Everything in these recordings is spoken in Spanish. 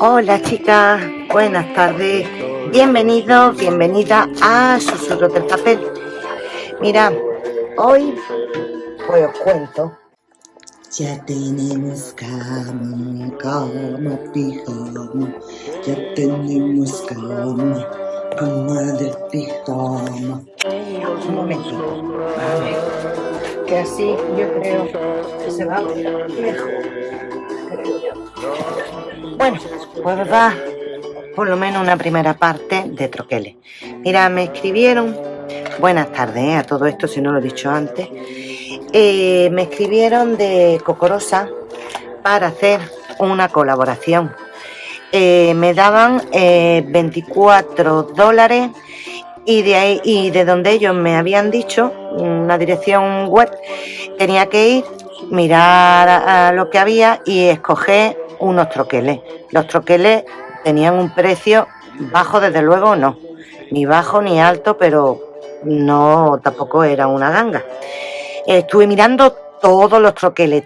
Hola chicas, buenas tardes, bienvenidos, bienvenida a Susurros del Papel. Mira, hoy pues os cuento. Ya tenemos cama, cama, pijama. Ya tenemos cama, cama del pijama. Un momentito, a ver, que así yo creo que se va mejor. Bueno, pues va por lo menos una primera parte de troqueles. Mira, me escribieron, buenas tardes ¿eh? a todo esto, si no lo he dicho antes, eh, me escribieron de Cocorosa para hacer una colaboración. Eh, me daban eh, 24 dólares y de ahí y de donde ellos me habían dicho una dirección web tenía que ir mirar a lo que había y escoger unos troqueles los troqueles tenían un precio bajo desde luego no. Ni bajo ni alto pero no tampoco era una ganga. Estuve mirando todos los troqueles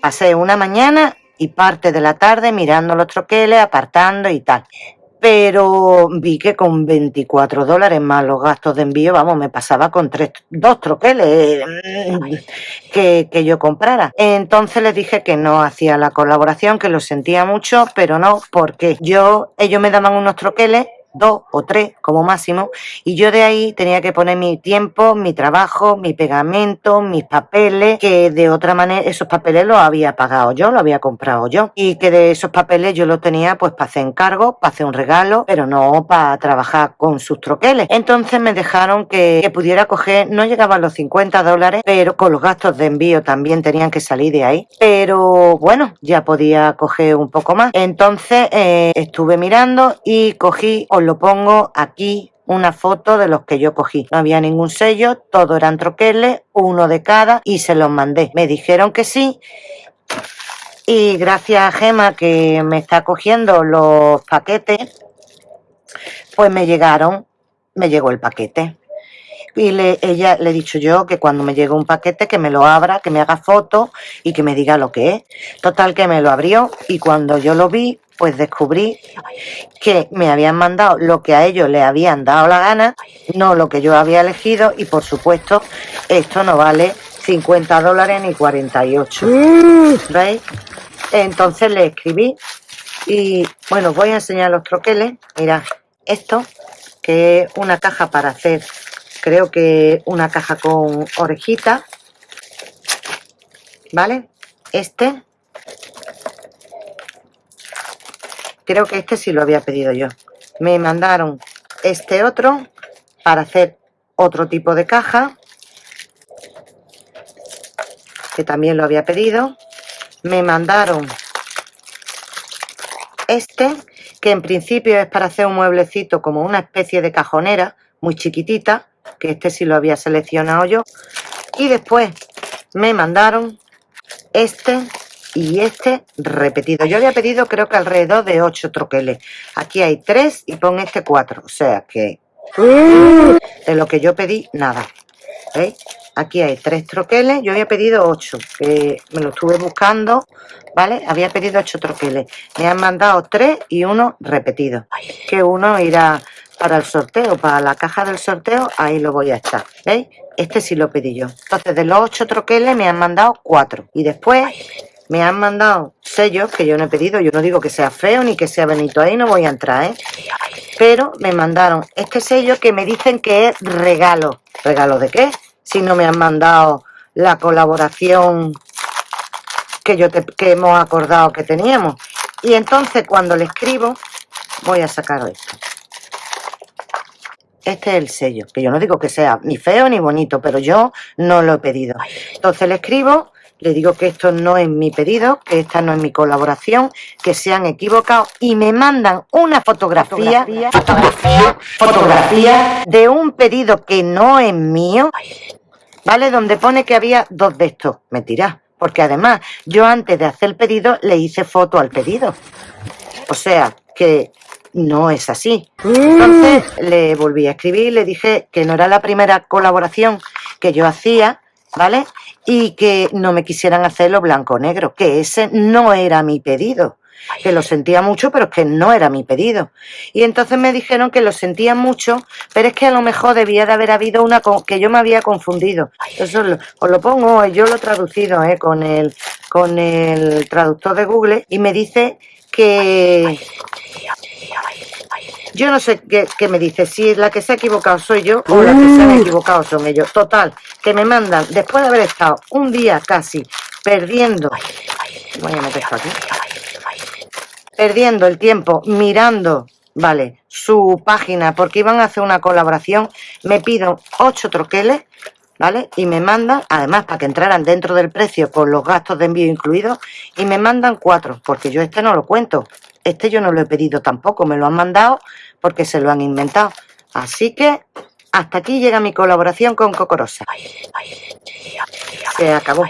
pasé una mañana y parte de la tarde mirando los troqueles apartando y tal pero vi que con 24 dólares más los gastos de envío, vamos, me pasaba con tres, dos troqueles mm, que, que yo comprara. Entonces les dije que no hacía la colaboración, que lo sentía mucho, pero no, porque yo, ellos me daban unos troqueles dos o tres como máximo y yo de ahí tenía que poner mi tiempo, mi trabajo, mi pegamento, mis papeles, que de otra manera esos papeles los había pagado yo, los había comprado yo y que de esos papeles yo los tenía pues para hacer encargo, para hacer un regalo, pero no para trabajar con sus troqueles. Entonces me dejaron que, pudiera coger, no llegaban los 50 dólares, pero con los gastos de envío también tenían que salir de ahí. Pero bueno, ya podía coger un poco más. Entonces eh, estuve mirando y cogí, lo pongo aquí, una foto de los que yo cogí. No había ningún sello, todo eran troqueles, uno de cada y se los mandé. Me dijeron que sí. Y gracias a Gema que me está cogiendo los paquetes, pues me llegaron, me llegó el paquete. Y le, ella le he dicho yo que cuando me llegue un paquete que me lo abra, que me haga foto y que me diga lo que es. Total que me lo abrió y cuando yo lo vi, pues descubrí que me habían mandado lo que a ellos les habían dado la gana, no lo que yo había elegido y por supuesto esto no vale 50 dólares ni 48. ¿Veis? Entonces le escribí y bueno, voy a enseñar los troqueles. Mira, esto que es una caja para hacer, creo que una caja con orejita, ¿vale? Este, creo que este sí lo había pedido yo. Me mandaron este otro para hacer otro tipo de caja, que también lo había pedido. Me mandaron este, que en principio es para hacer un mueblecito como una especie de cajonera, muy chiquitita, que este sí lo había seleccionado yo. Y después me mandaron este y este repetido. Yo había pedido creo que alrededor de 8 troqueles. Aquí hay 3 y pon este 4. O sea que de lo que yo pedí, nada. ¿Veis? Aquí hay 3 troqueles. Yo había pedido 8, que me lo estuve buscando. ¿Vale? Había pedido 8 troqueles. Me han mandado 3 y uno repetido. Que uno irá para el sorteo, para la caja del sorteo, ahí lo voy a estar. ¿Veis? Este sí lo pedí yo. Entonces, de los 8 troqueles me han mandado 4. Y después me han mandado sellos que yo no he pedido. Yo no digo que sea feo ni que sea bonito. Ahí no voy a entrar, ¿eh? Pero me mandaron este sello que me dicen que es regalo. ¿Regalo de qué? Si no me han mandado la colaboración que, yo te- que hemos acordado que teníamos. Y entonces cuando le escribo, voy a sacar esto. Este es el sello, que yo no digo que sea ni feo ni bonito, pero yo no lo he pedido. Entonces le escribo, le digo que esto no es mi pedido, que esta no es mi colaboración, que se han equivocado y me mandan una fotografía, fotografía, fotografía de un pedido que no es mío, ¿vale? Donde pone que había dos de estos. Mentira, porque además yo antes de hacer el pedido le hice foto al pedido. O sea, que no es así. Entonces le volví a escribir, le dije que no era la primera colaboración que yo hacía, ¿vale? Y que no me quisieran hacerlo blanco o negro, que ese no era mi pedido. que lo sentía mucho, pero es que no era mi pedido. Y entonces me dijeron que lo sentía mucho, pero es que a lo mejor debía de haber habido una que yo me había confundido. Eso os lo pongo, yo lo he traducido ¿eh? con, el, con el traductor de Google y me dice que yo no sé qué, me dice, si la que se ha equivocado soy yo o la que se han equivocado son ellos. Total, que me mandan, después de haber estado un día casi perdiendo, voy a meter esto aquí, perdiendo el tiempo mirando, vale, su página porque iban a hacer una colaboración, me piden ocho troqueles, ¿vale? Y me mandan, además, para que entraran dentro del precio con los gastos de envío incluidos, y me mandan cuatro, porque yo este no lo cuento. Este yo no lo he pedido tampoco, me lo han mandado porque se lo han inventado. Así que hasta aquí llega mi colaboración con Cocorosa. Se acabó.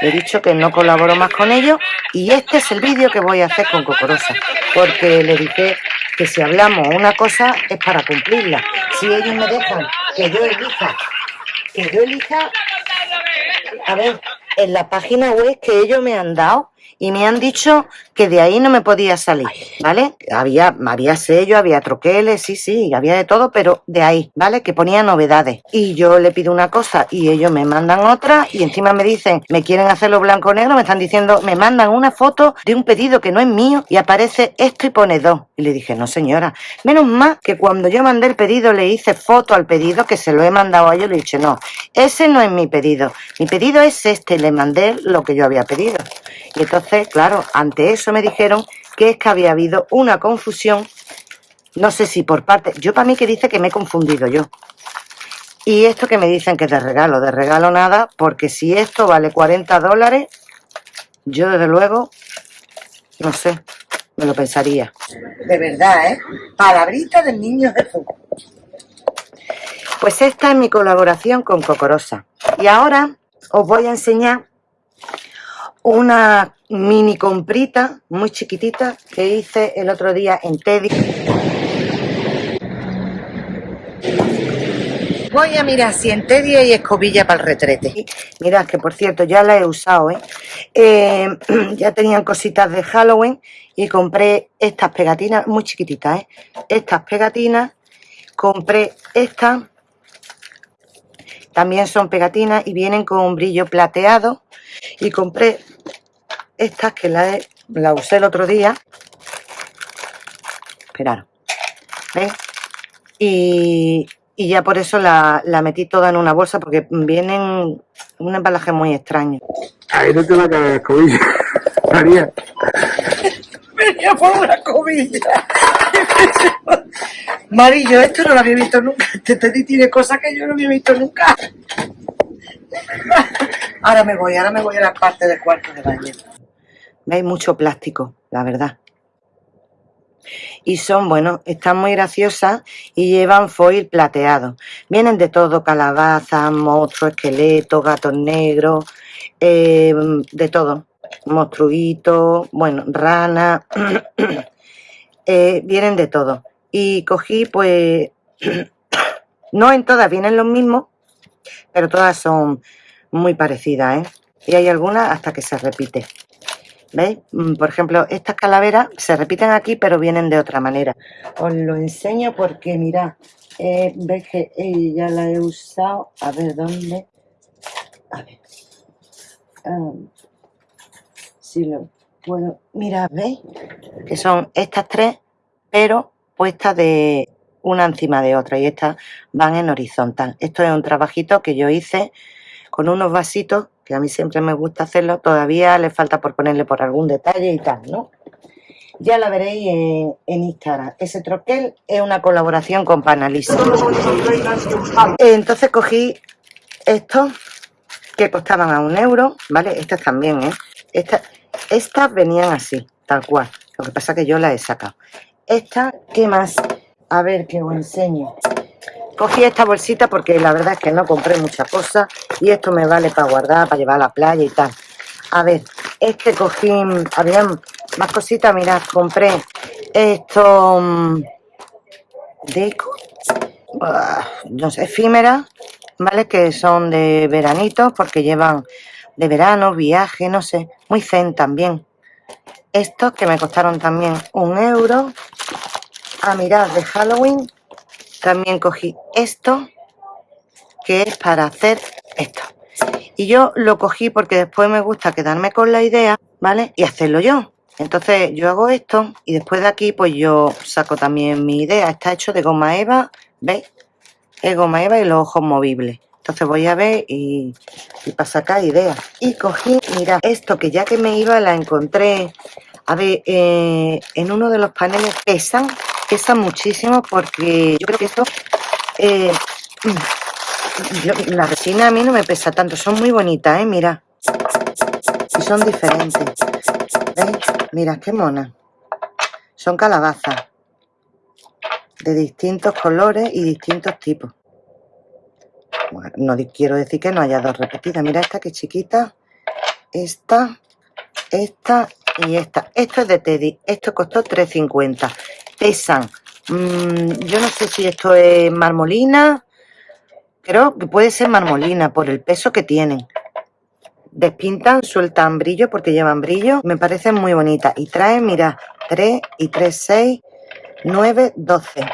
He dicho que no colaboro más con ellos y este es el vídeo que voy a hacer con Cocorosa. Porque le dije que si hablamos una cosa es para cumplirla. Si ellos me dejan que yo elija, que yo elija, a ver, en la página web que ellos me han dado, y me han dicho que de ahí no me podía salir, ¿vale? Había, había sello, había troqueles, sí, sí, había de todo, pero de ahí, ¿vale? Que ponía novedades. Y yo le pido una cosa y ellos me mandan otra y encima me dicen, me quieren hacerlo blanco-negro, me están diciendo, me mandan una foto de un pedido que no es mío y aparece esto y pone dos. Y le dije, no señora, menos más que cuando yo mandé el pedido le hice foto al pedido que se lo he mandado a ellos, le dije, no, ese no es mi pedido, mi pedido es este, le mandé lo que yo había pedido. Y entonces, claro, ante eso me dijeron que es que había habido una confusión, no sé si por parte, yo para mí que dice que me he confundido yo. Y esto que me dicen que es de regalo, de regalo nada, porque si esto vale 40 dólares, yo desde luego, no sé, me lo pensaría. De verdad, ¿eh? Palabrita del niño Jesús. Pues esta es mi colaboración con Cocorosa. Y ahora os voy a enseñar una mini comprita muy chiquitita que hice el otro día en Teddy. Voy a mirar si en Teddy hay escobilla para el retrete. Mirad que por cierto ya la he usado, ¿eh? Eh, ya tenían cositas de Halloween y compré estas pegatinas muy chiquititas, ¿eh? Estas pegatinas, compré estas, también son pegatinas y vienen con un brillo plateado y compré estas que la, la usé el otro día. Esperar. ¿Veis? Y, y, ya por eso la, la, metí toda en una bolsa porque vienen un embalaje muy extraño. Ahí no te va a caer la escobilla, María. Venía por una cobilla. Marillo, esto no lo había visto nunca. Este Teddy tiene cosas que yo no había visto nunca. Ahora me voy, ahora me voy a la parte del cuarto de baño. Veis mucho plástico, la verdad. Y son, bueno, están muy graciosas y llevan foil plateado. Vienen de todo, calabazas, monstruos, esqueletos, gatos negros, eh, de todo. Monstruitos, bueno, rana, eh, vienen de todo. Y cogí, pues, no en todas vienen los mismos, pero todas son muy parecidas, ¿eh? Y hay algunas hasta que se repite. ¿Veis? Mm, por ejemplo, estas calaveras se repiten aquí, pero vienen de otra manera. Os lo enseño porque, mirad, eh, veis que ya la he usado. A ver, ¿dónde? A ver. Ah, si lo puedo... Mirad, ¿veis? Que son estas tres, pero puestas de una encima de otra. Y estas van en horizontal. Esto es un trabajito que yo hice con unos vasitos que a mí siempre me gusta hacerlo, todavía le falta por ponerle por algún detalle y tal, ¿no? Ya la veréis en, Instagram. Ese troquel es una colaboración con Panalisa. Entonces cogí estos que costaban a un euro, ¿vale? Estas también, ¿eh? Estas, venían así, tal cual. Lo que pasa que yo las he sacado. Estas, ¿qué más? A ver, que os enseño. Cogí esta bolsita porque la verdad es que no compré mucha cosa y esto me vale para guardar, para llevar a la playa y tal. A ver, este cogí, había más cositas, mirad, compré esto, mm, deco, ah, no sé, efímeras, ¿vale? Que son de veranitos porque llevan de verano, viaje, no sé, muy zen también. estos que me costaron también un euro. A mirar de Halloween también cogí esto, que es para hacer esto. Y yo lo cogí porque después me gusta quedarme con la idea, ¿vale? Y hacerlo yo. Entonces yo hago esto y después de aquí pues yo saco también mi idea. Está hecho de goma eva, ¿veis? Es goma eva y los ojos movibles. Entonces voy a ver y, para sacar ideas. Y cogí, mira, esto que ya que me iba la encontré. A ver, eh, en uno de los paneles pesan, pesan muchísimo porque yo creo que esto... Eh, la resina a mí no me pesa tanto, son muy bonitas, ¿eh? Mira. Y son diferentes. ¿Veis? Mira, qué mona. Son calabazas. De distintos colores y distintos tipos. no quiero decir que no haya dos repetidas. Mira esta que chiquita. Esta, esta y esta. Esto es de Teddy. Esto costó 3.50. Pesan. Mm, yo no sé si esto es marmolina Creo que puede ser marmolina por el peso que tienen. Despintan, sueltan brillo porque llevan brillo. Me parecen muy bonitas. Y traen, mira, 3 y 3, 6, 9, 12.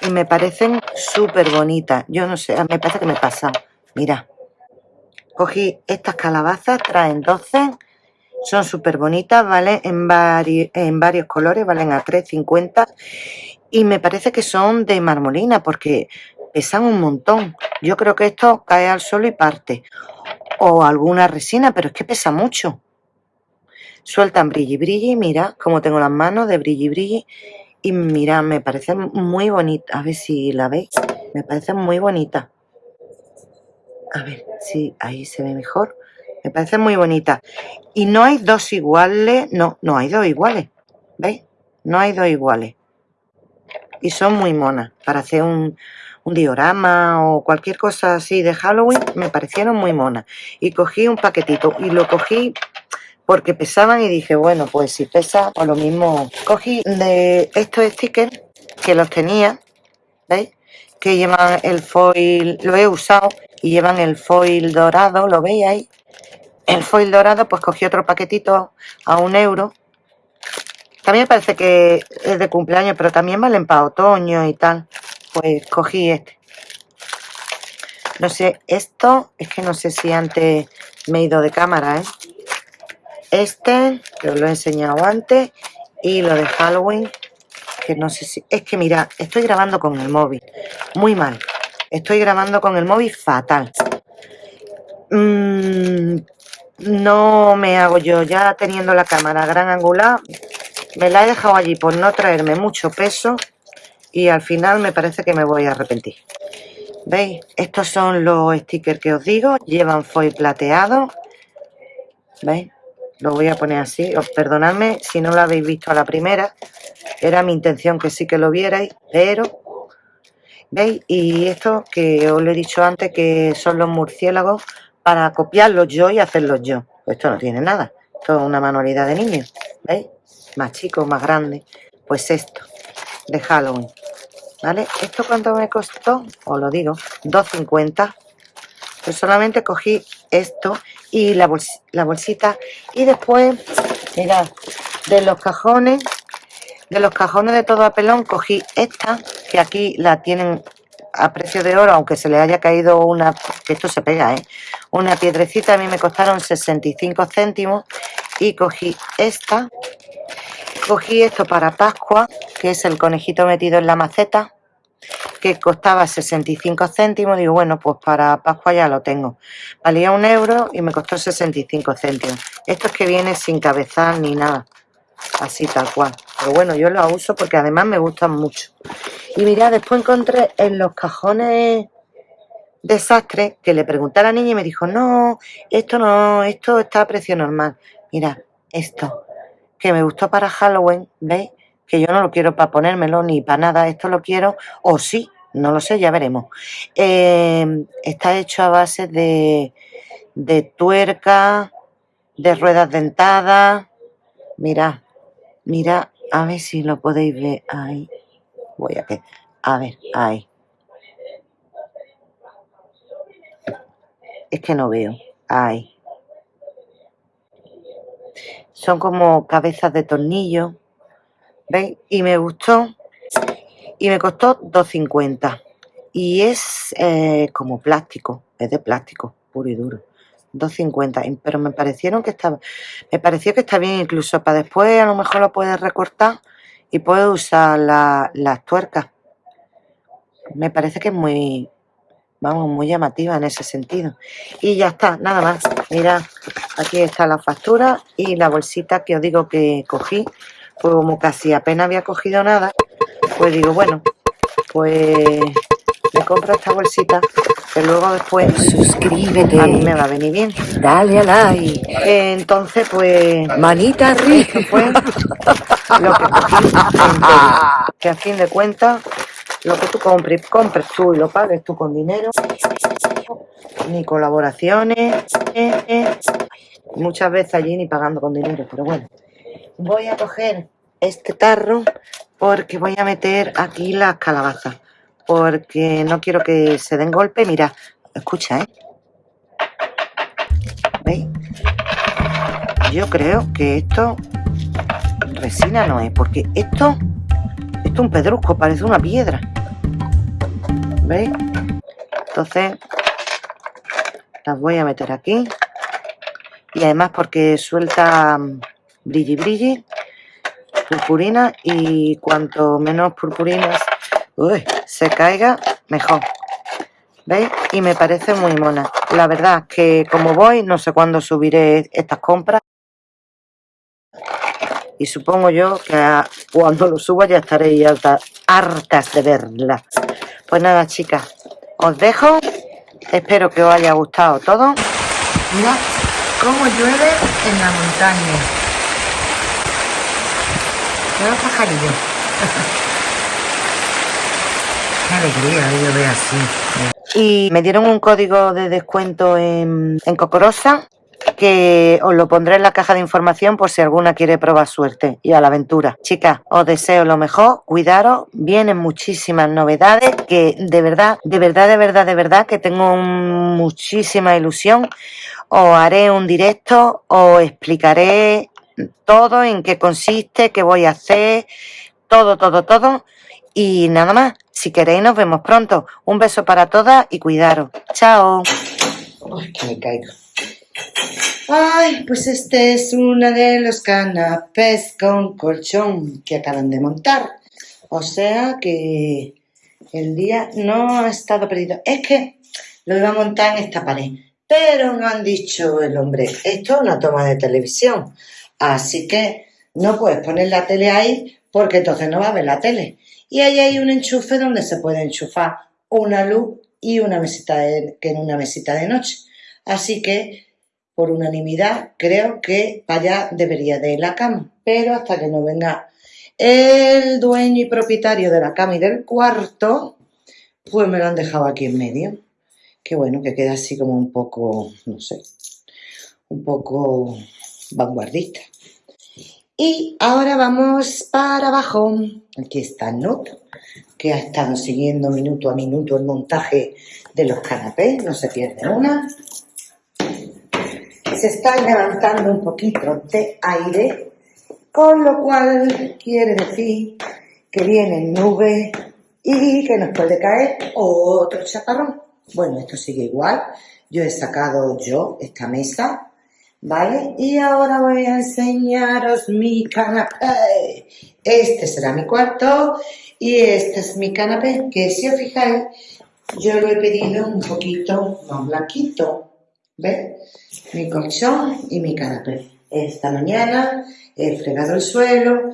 Y me parecen súper bonitas. Yo no sé, me parece que me pasa. Mira. Cogí estas calabazas, traen 12. Son súper bonitas, ¿vale? En, varios colores, valen a 3,50. Y me parece que son de marmolina porque pesan un montón. Yo creo que esto cae al suelo y parte. O alguna resina, pero es que pesa mucho. Sueltan brilli brilli, mira cómo tengo las manos de brilli brilli. Y mira, me parece muy bonita. A ver si la veis. Me parece muy bonita. A ver si ahí se ve mejor. Me parece muy bonita. Y no hay dos iguales. No, no hay dos iguales. ¿Veis? No hay dos iguales. Y son muy monas para hacer un, diorama o cualquier cosa así de Halloween, me parecieron muy monas. Y cogí un paquetito y lo cogí porque pesaban y dije, bueno, pues si pesa, pues lo mismo. Cogí de estos stickers que los tenía, ¿veis? Que llevan el foil, lo he usado y llevan el foil dorado, ¿lo veis ahí? El foil dorado, pues cogí otro paquetito a un euro. También parece que es de cumpleaños, pero también valen para otoño y tal pues cogí este. No sé, esto es que no sé si antes me he ido de cámara, ¿eh? Este, que os lo he enseñado antes, y lo de Halloween, que no sé si... Es que mira, estoy grabando con el móvil, muy mal. Estoy grabando con el móvil fatal. Mm, no me hago yo, ya teniendo la cámara gran angular, me la he dejado allí por no traerme mucho peso y al final me parece que me voy a arrepentir. ¿Veis? Estos son los stickers que os digo, llevan foil plateado. ¿Veis? Lo voy a poner así, os perdonadme si no lo habéis visto a la primera. Era mi intención que sí que lo vierais, pero... ¿Veis? Y esto que os lo he dicho antes, que son los murciélagos, para copiarlos yo y hacerlos yo. Pues esto no tiene nada. Esto es una manualidad de niños. ¿Veis? Más chicos, más grandes. Pues esto, de Halloween. ¿Vale? ¿Esto cuánto me costó? Os lo digo, 2.50. Pues solamente cogí esto y la, bolsita. Y después, mirad, de los cajones, de los cajones de todo a pelón, cogí esta, que aquí la tienen a precio de oro, aunque se le haya caído una, esto se pega, ¿eh? Una piedrecita, a mí me costaron 65 céntimos. Y cogí esta, Cogí esto para Pascua, que es el conejito metido en la maceta, que costaba 65 céntimos. Digo, bueno, pues para Pascua ya lo tengo. Valía un euro y me costó 65 céntimos. Esto es que viene sin cabezal ni nada. Así tal cual. Pero bueno, yo lo uso porque además me gustan mucho. Y mira, después encontré en los cajones desastre que le pregunté a la niña y me dijo, no, esto no, esto está a precio normal. Mira, esto que me gustó para Halloween, ¿veis? Que yo no lo quiero para ponérmelo ni para nada, esto lo quiero, o sí, no lo sé, ya veremos. Eh, está hecho a base de, de tuerca, de ruedas dentadas. Mira, mira, a ver si lo podéis ver ahí. Voy a que, a ver, ahí. Es que no veo, ahí. Son como cabezas de tornillo. ¿Veis? Y me gustó. Y me costó 2.50. Y es eh, como plástico. Es de plástico, puro y duro. 2.50. Pero me parecieron que estaba... Me pareció que está bien incluso para después a lo mejor lo puedes recortar y puedes usar las tuercas. Me parece que es muy, vamos, muy llamativa en ese sentido. Y ya está, nada más. Mira, aquí está la factura y la bolsita que os digo que cogí. Pues como casi apenas había cogido nada, pues digo, bueno, pues compro esta bolsita que luego después suscríbete. a mí me va a venir bien. Dale a like. Entonces pues manita arriba. pues lo que que a fin de cuentas lo que tú compres, compres tú y lo pagues tú con dinero, ni colaboraciones, muchas veces allí ni pagando con dinero, pero bueno. Voy a coger este tarro porque voy a meter aquí las calabazas, porque no quiero que se den golpe. Mira, escucha, ¿eh? ¿Veis? Yo creo que esto resina no es, porque esto esto es un pedrusco, parece una piedra. ¿Veis? Entonces, las voy a meter aquí. Y además porque suelta mm, brilli brilli, purpurina, y cuanto menos purpurinas se caiga, mejor. ¿Veis? Y me parece muy mona. La verdad que como voy, no sé cuándo subiré estas compras y supongo yo que cuando lo suba ya estaréis hartas de verla. Pues nada, chicas, os dejo. Espero que os haya gustado todo. Mira cómo llueve en la montaña. Pajarillos. Alegría de llover así. Y me dieron un código de descuento en, en Cocorosa que os lo pondré en la caja de información por si alguna quiere probar suerte y a la aventura. Chicas, os deseo lo mejor, cuidaros, vienen muchísimas novedades que de verdad, de verdad, de verdad, de verdad que tengo muchísima ilusión. Os haré un directo, os explicaré todo, en qué consiste, qué voy a hacer, todo, todo, todo. Y nada más, si queréis nos vemos pronto. Un beso para todas y cuidaros. Chao. que me caigo. Ay, pues este es uno de los canapés con colchón que acaban de montar. O sea que el día no ha estado perdido. Es que lo iba a montar en esta pared. Pero no han dicho el hombre, esto es una toma de televisión. Así que no puedes poner la tele ahí porque entonces no va a ver la tele. Y ahí hay un enchufe donde se puede enchufar una luz y una mesita de, que en una mesita de noche. Así que por unanimidad, creo que para allá debería de ir la cama. Pero hasta que no venga el dueño y propietario de la cama y del cuarto, pues me lo han dejado aquí en medio. Qué bueno, que queda así como un poco, no sé, un poco vanguardista. Y ahora vamos para abajo. Aquí está Nut, que ha estado siguiendo minuto a minuto el montaje de los canapés, no se pierde una se está levantando un poquito de aire, con lo cual quiere decir que vienen nubes y que nos puede caer otro chaparrón. Bueno, esto sigue igual. Yo he sacado yo esta mesa, ¿vale? Y ahora voy a enseñaros mi canapé. Este será mi cuarto y este es mi canapé, que si os fijáis, yo lo he pedido un poquito más blanquito, ¿Ves? Mi colchón y mi canapé. Esta mañana he fregado el suelo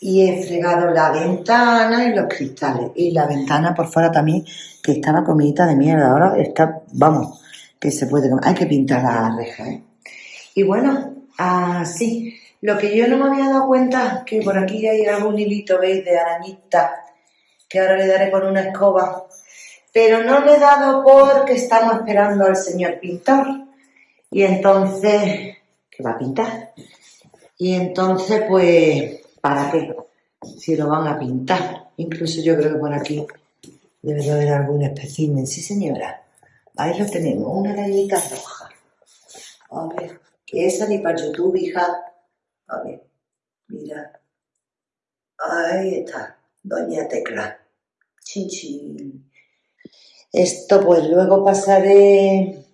y he fregado la ventana y los cristales. Y la ventana por fuera también, que estaba comidita de mierda. Ahora está, vamos, que se puede Hay que pintar la reja, ¿eh? Y bueno, así. Lo que yo no me había dado cuenta, que por aquí hay algún hilito, ¿veis? De arañita, que ahora le daré con una escoba. Pero no le he dado porque estamos esperando al señor pintor. Y entonces, ¿qué va a pintar? Y entonces, pues, ¿para qué? Si lo van a pintar. Incluso yo creo que por aquí debe de haber algún espécimen. Sí, señora. Ahí lo tenemos, una galleta roja. A ver, que esa ni para YouTube, hija. A ver, mira. Ahí está, Doña Tecla. Chin, chin. Esto pues luego pasaré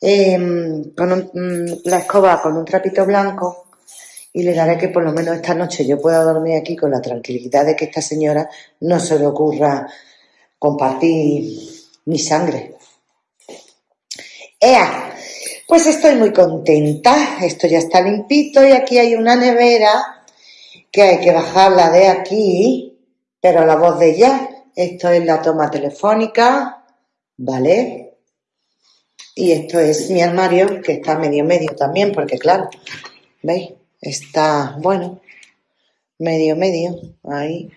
em, con un- la escoba con un trapito blanco y le daré que por lo menos esta noche yo pueda dormir aquí con la tranquilidad de que esta señora no se le ocurra compartir mi sangre. ¡Ea! Pues estoy muy contenta. Esto ya está limpito y aquí hay una nevera que hay que bajarla de aquí, pero la voz de ella. Esto es la toma telefónica, ¿vale? Y esto es mi armario, que está medio medio también, porque claro, ¿veis? Está, bueno, medio medio, ahí,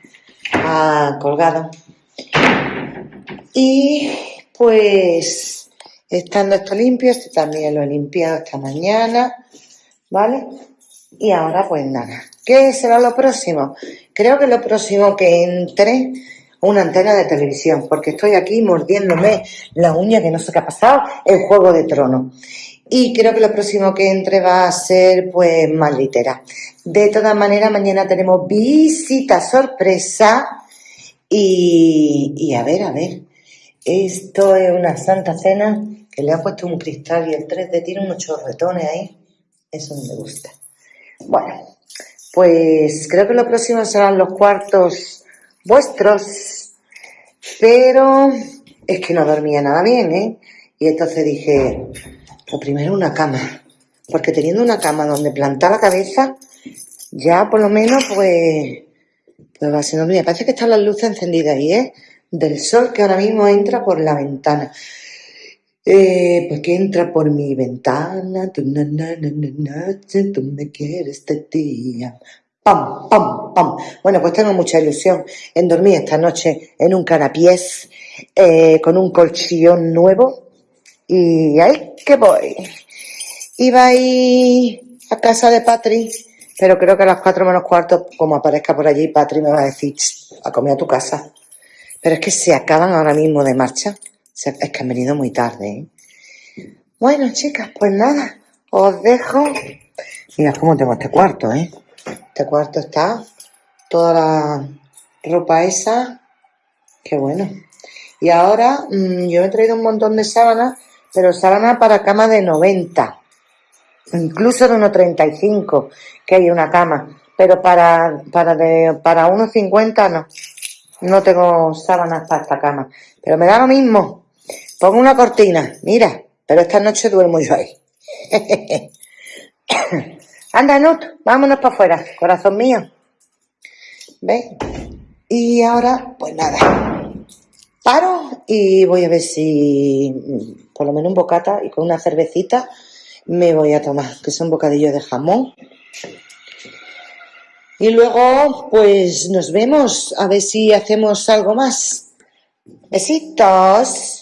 ah, colgado. Y pues, estando esto limpio, este también lo he limpiado esta mañana, ¿vale? Y ahora pues nada, ¿qué será lo próximo? Creo que lo próximo que entre una antena de televisión, porque estoy aquí mordiéndome la uña que no sé qué ha pasado, el Juego de Tronos. Y creo que lo próximo que entre va a ser pues más litera. De todas maneras, mañana tenemos visita sorpresa y, y a ver, a ver. Esto es una santa cena que le ha puesto un cristal y el 3D tiene unos chorretones ahí. Eso no me gusta. Bueno, pues creo que lo próximo serán los cuartos vuestros, pero es que no dormía nada bien, ¿eh? Y entonces dije, lo primero una cama, porque teniendo una cama donde plantar la cabeza, ya por lo menos pues, pues va a ser dormida. Parece que están las luces encendidas ahí, ¿eh? Del sol que ahora mismo entra por la ventana. Eh, pues que entra por mi ventana, tú, na, na, na, tú me quieres de día. Pam, pam, pam. Bueno, pues tengo mucha ilusión en dormir esta noche en un carapiés eh, con un colchón nuevo y ahí que voy. Iba a ir a casa de Patri, pero creo que a las cuatro menos cuarto, como aparezca por allí, Patri me va a decir, "Ch, a comer a tu casa. Pero es que se acaban ahora mismo de marcha. Es que han venido muy tarde, ¿eh? Bueno, chicas, pues nada, os dejo. Mira cómo tengo este cuarto, ¿eh? Este cuarto está toda la ropa esa. Qué bueno. Y ahora mm, yo he traído un montón de sábanas, pero sábanas para cama de 90, incluso de 1,35, que hay una cama. Pero para, para, de, para 1,50 no. No tengo sábanas para esta cama. Pero me da lo mismo. Pongo una cortina, mira, pero esta noche duermo yo ahí. Anda, Nut, vámonos para afuera, corazón mío. ¿Ves? Y ahora, pues nada, paro y voy a ver si mm, por lo menos un bocata y con una cervecita me voy a tomar, que son bocadillos de jamón. Y luego, pues nos vemos a ver si hacemos algo más. Besitos.